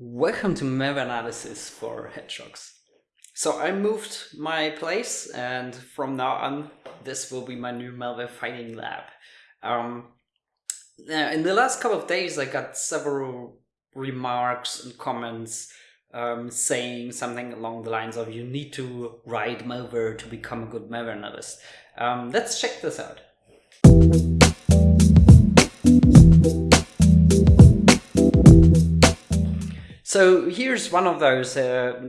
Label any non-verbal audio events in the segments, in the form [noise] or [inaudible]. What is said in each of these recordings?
Welcome to malware analysis for hedgehogs. So I moved my place and from now on this will be my new malware fighting lab. Um, in the last couple of days I got several remarks and comments um, saying something along the lines of you need to write malware to become a good malware analyst. Um, let's check this out. So here's one of those, uh,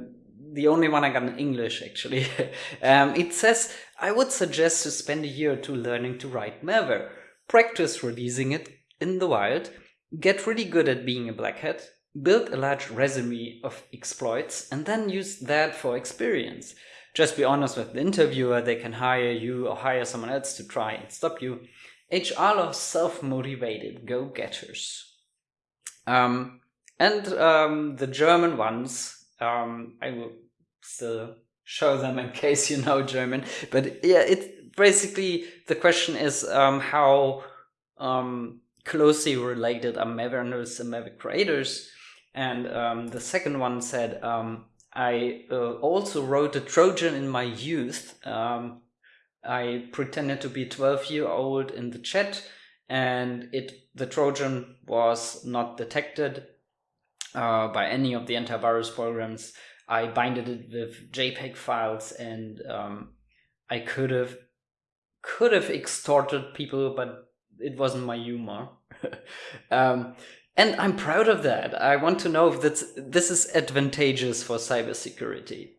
the only one I got in English actually. [laughs] um, it says, I would suggest to spend a year or two learning to write malware, practice releasing it in the wild, get really good at being a black hat, build a large resume of exploits, and then use that for experience. Just be honest with the interviewer, they can hire you or hire someone else to try and stop you. HR loves self-motivated go-getters. Um, and um, the German ones, um, I will still show them in [laughs] case you know German. But yeah, it basically the question is um, how um, closely related are Mavericks and Maverick creators. And um, the second one said, um, I uh, also wrote a Trojan in my youth. I pretended to be 12 year old in the chat and it the Trojan was not detected uh, by any of the antivirus programs. I binded it with JPEG files and um, I could have could have extorted people, but it wasn't my humor. [laughs] um, and I'm proud of that. I want to know if that's, this is advantageous for cybersecurity.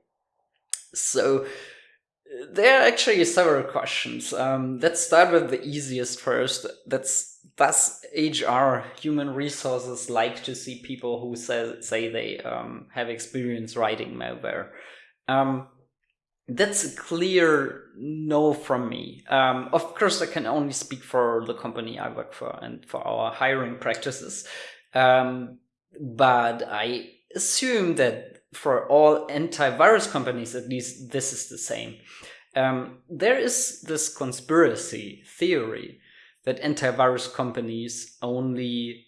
So there are actually several questions. Um, let's start with the easiest first. That's does HR, human resources, like to see people who say, say they um, have experience writing malware? Um, that's a clear no from me. Um, of course, I can only speak for the company I work for and for our hiring practices. Um, but I assume that for all antivirus companies, at least this is the same. Um, there is this conspiracy theory that antivirus companies only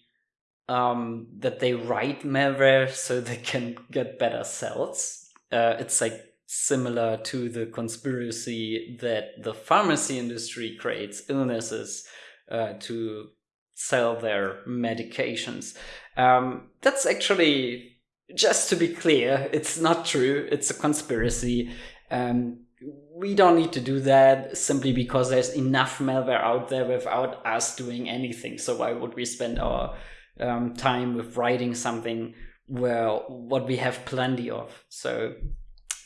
um, that they write malware so they can get better sales. Uh, it's like similar to the conspiracy that the pharmacy industry creates illnesses uh, to sell their medications. Um, that's actually, just to be clear, it's not true. It's a conspiracy. Um, we don't need to do that simply because there's enough malware out there without us doing anything. So why would we spend our um, time with writing something where what we have plenty of? So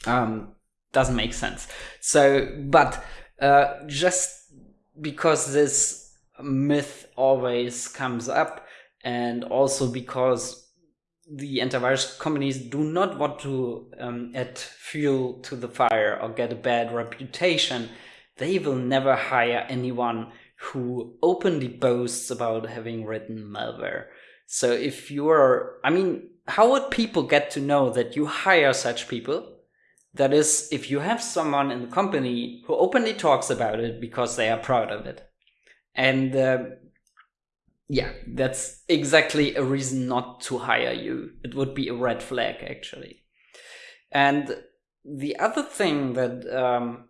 um, doesn't make sense. So, but uh, just because this myth always comes up and also because the antivirus companies do not want to um, add fuel to the fire or get a bad reputation, they will never hire anyone who openly boasts about having written malware. So if you're, I mean, how would people get to know that you hire such people? That is, if you have someone in the company who openly talks about it because they are proud of it. And uh, yeah, that's exactly a reason not to hire you. It would be a red flag, actually. And the other thing that um,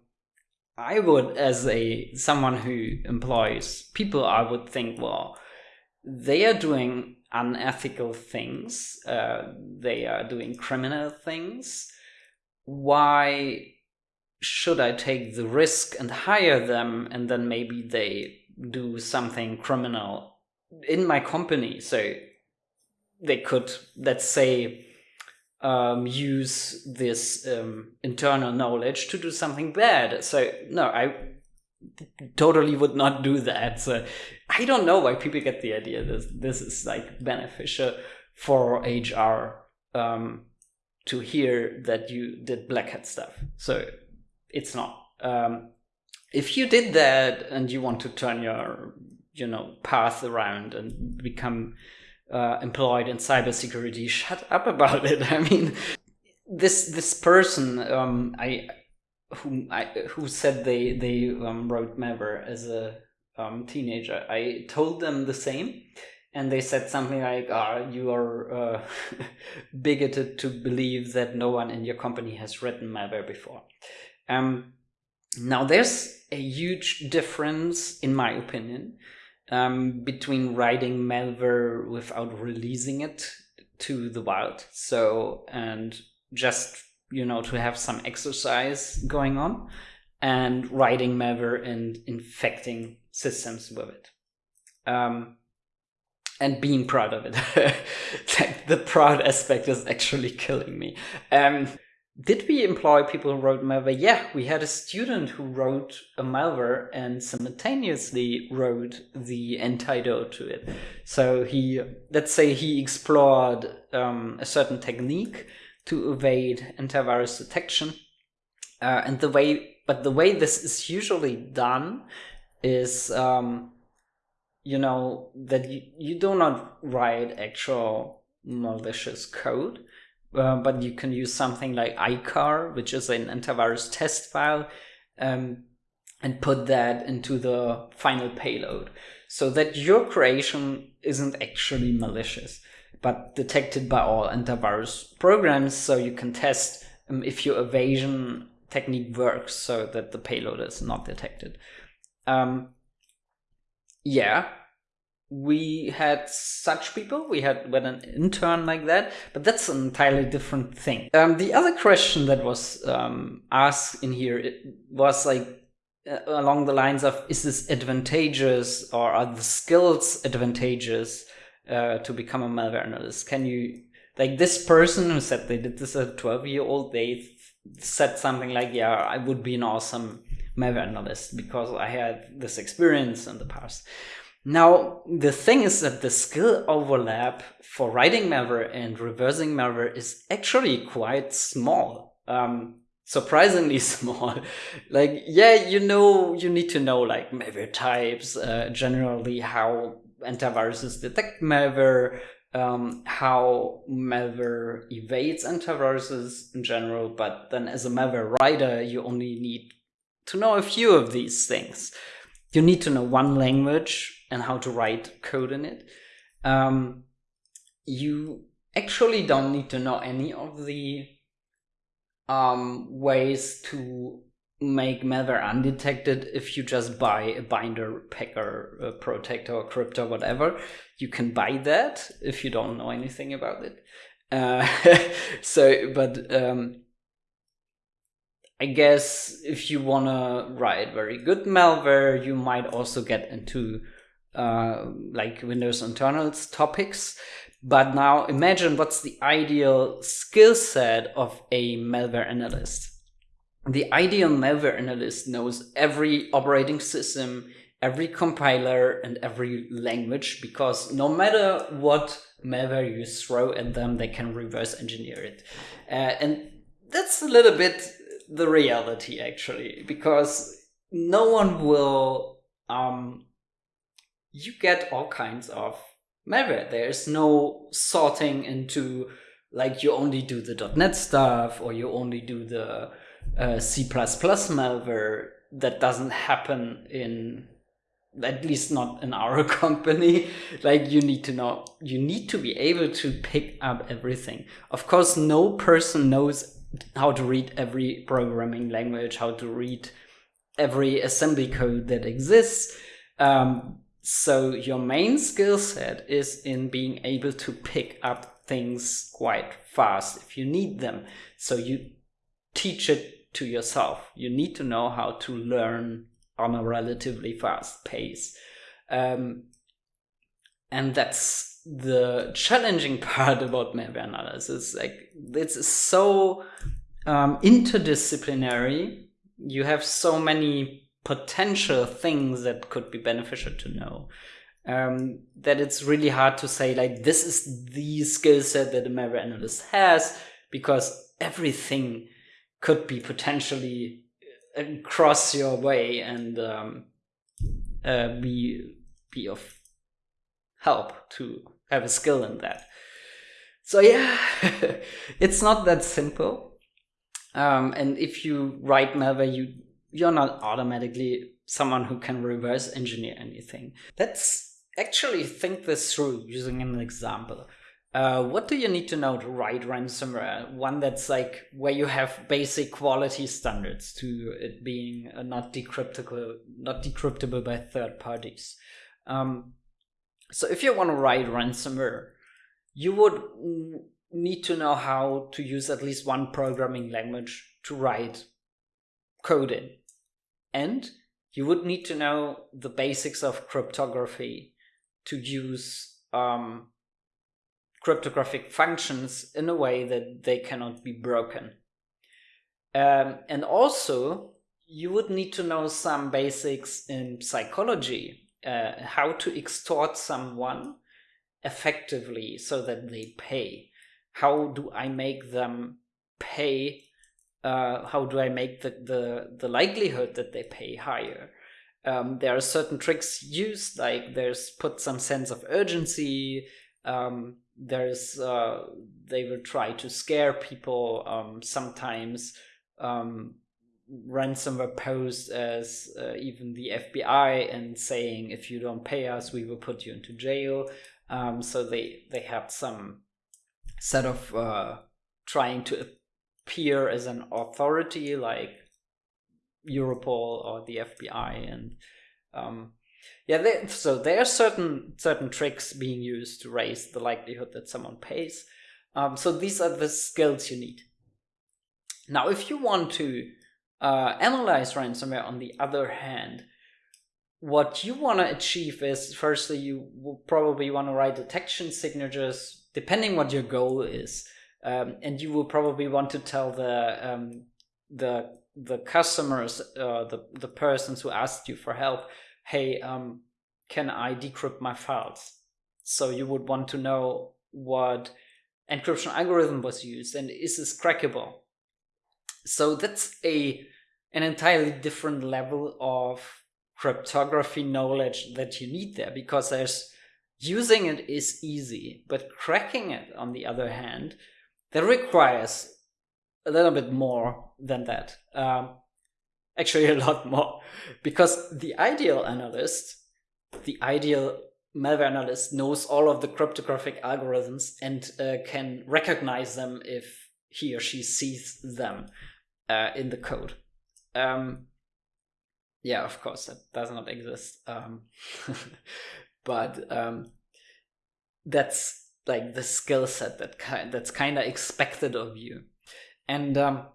I would, as a someone who employs people, I would think, well, they are doing unethical things. Uh, they are doing criminal things. Why should I take the risk and hire them, and then maybe they do something criminal in my company. So they could, let's say, um, use this um, internal knowledge to do something bad. So no, I totally would not do that. So I don't know why people get the idea that this is like beneficial for HR um, to hear that you did black hat stuff. So it's not. Um, if you did that and you want to turn your you know path around and become uh, employed in cybersecurity. [laughs] Shut up about it. I mean, this this person um, I who I who said they they um, wrote malware as a um, teenager. I told them the same, and they said something like, oh, you are uh, [laughs] bigoted to believe that no one in your company has written malware before. Um, now, there's a huge difference, in my opinion, um, between writing malware without releasing it to the wild. So, and just, you know, to have some exercise going on and writing malware and infecting systems with it. Um, and being proud of it. [laughs] Like the proud aspect is actually killing me. Um, did we employ people who wrote malware? Yeah, we had a student who wrote a malware and simultaneously wrote the antidote to it. So he, let's say he explored um, a certain technique to evade antivirus detection. Uh, and the way, but the way this is usually done is um, you know that you, you do not write actual malicious code uh, but you can use something like EICAR which is an antivirus test file um, and put that into the final payload. So that your creation isn't actually malicious but detected by all antivirus programs so you can test um, if your evasion technique works so that the payload is not detected. Um, yeah, we had such people. We had with an intern like that, but that's an entirely different thing. Um, the other question that was um, asked in here it was like uh, along the lines of: Is this advantageous, or are the skills advantageous uh, to become a malware analyst? Can you like this person who said they did this at a twelve year old? They said something like, "Yeah, I would be an awesome." malware analyst because I had this experience in the past. Now, the thing is that the skill overlap for writing malware and reversing malware is actually quite small. Um, surprisingly [laughs] small. like, yeah, you know, you need to know like malware types, uh, generally how antiviruses detect malware, um, how malware evades antiviruses in general. But then as a malware writer, you only need to know a few of these things. You need to know one language and how to write code in it. Um, you actually don't need to know any of the um, ways to make malware undetected if you just buy a binder, packer, a protector, crypter, whatever. You can buy that if you don't know anything about it. Uh, [laughs] so, but um, I guess if you want to write very good malware, you might also get into uh, like Windows internals topics. But now imagine what's the ideal skill set of a malware analyst. The ideal malware analyst knows every operating system, every compiler, and every language because no matter what malware you throw at them, they can reverse engineer it. Uh, and that's a little bit the reality actually because no one will um you get all kinds of malware. There's no sorting into like you only do the .NET stuff or you only do the uh, C++ malware. That doesn't happen in at least not in our [laughs] company. Like you need to know you need to be able to pick up everything. Of course no person knows how to read every programming language, how to read every assembly code that exists. Um, so your main skill set is in being able to pick up things quite fast if you need them. So you teach it to yourself. You need to know how to learn on a relatively fast pace. Um, and that's the challenging [laughs] part about malware analysis. Like it's so um, interdisciplinary. You have so many potential things that could be beneficial to know. Um, that it's really hard to say like this is the skill set that a malware analyst has because everything could be potentially across your way and um, uh, be be of help to have a skill in that. So yeah, [laughs] it's not that simple. Um, and if you write malware, you you're not automatically someone who can reverse engineer anything. Let's actually think this through using an example. Uh, what do you need to know to write ransomware? One that's like where you have basic quality standards to it being uh, not decryptable, not decryptable by third parties. Um, so if you want to write ransomware, you would need to know how to use at least one programming language to write code in. And you would need to know the basics of cryptography to use um, cryptographic functions in a way that they cannot be broken. Um, and also, you would need to know some basics in psychology, uh, how to extort someone effectively so that they pay. How do I make them pay? Uh, how do I make the, the, the likelihood that they pay higher? Um, there are certain tricks used, like there's put some sense of urgency. Um, there's uh, they will try to scare people. Um, sometimes um, ransomware posed as uh, even the FBI and saying if you don't pay us, we will put you into jail. Um, so they they have some set of uh, trying to appear as an authority like Europol or the FBI and um, yeah they, so there are certain certain tricks being used to raise the likelihood that someone pays. Um, so these are the skills you need. Now if you want to uh, analyze ransomware on the other hand what you want to achieve is firstly you will probably want to write detection signatures depending what your goal is um, and you will probably want to tell the um, the the customers uh, the the persons who asked you for help hey um, can i decrypt my files? So you would want to know what encryption algorithm was used and is this crackable? So that's a an entirely different level of cryptography knowledge that you need there because there's using it is easy, but cracking it, on the other hand, that requires a little bit more than that. Um, actually, [laughs] a lot more, because the ideal analyst, the ideal malware analyst knows all of the cryptographic algorithms and uh, can recognize them if he or she sees them uh, in the code. Um, yeah, of course, that does not exist. Um, [laughs] but um, that's like the skill set that kind that's kind of expected of you, and um,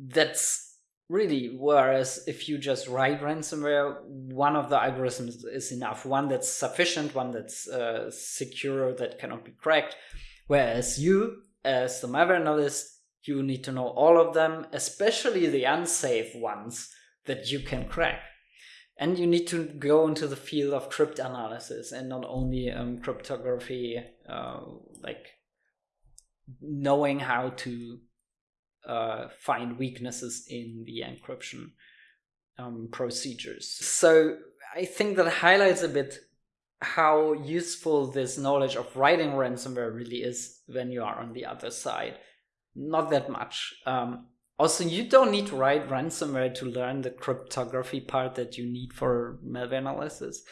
that's really whereas if you just write ransomware one of the algorithms is enough. One that's sufficient one that's uh, secure that cannot be cracked. Whereas you as the malware analyst you need to know all of them, especially the unsafe ones that you can crack. And you need to go into the field of cryptanalysis and not only um, cryptography, uh, like knowing how to uh, find weaknesses in the encryption um, procedures. So I think that highlights a bit how useful this knowledge of writing ransomware really is when you are on the other side not that much. Um, also, you don't need to write ransomware to learn the cryptography part that you need for malware analysis.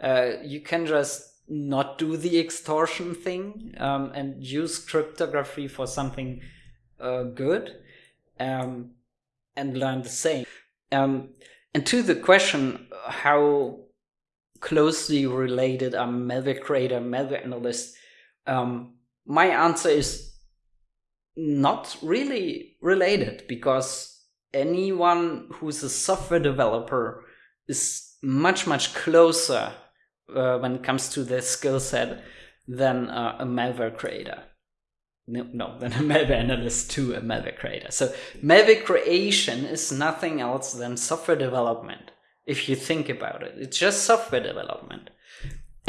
Uh, you can just not do the extortion thing um, and use cryptography for something uh, good um, and learn the same. Um, and to the question, how closely related are malware creator, malware analyst, um, my answer is not really related because anyone who's a software developer is much much closer uh, when it comes to their skill set than uh, a malware creator. No, no [laughs] than a malware analyst to a malware creator. So malware creation is nothing else than software development if you think about it. It's just software development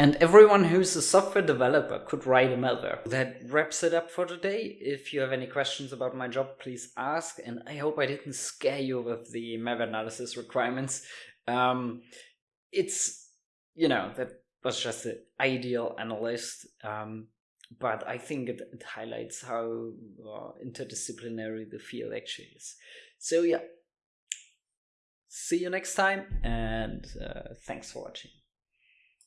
and everyone who's a software developer could write a malware. That wraps it up for today. If you have any questions about my job, please ask. And I hope I didn't scare you with the malware analysis requirements. Um, it's, you know, that was just the ideal analyst. Um, but I think it, it highlights how uh, interdisciplinary the field actually is. So yeah, see you next time and uh, thanks for watching.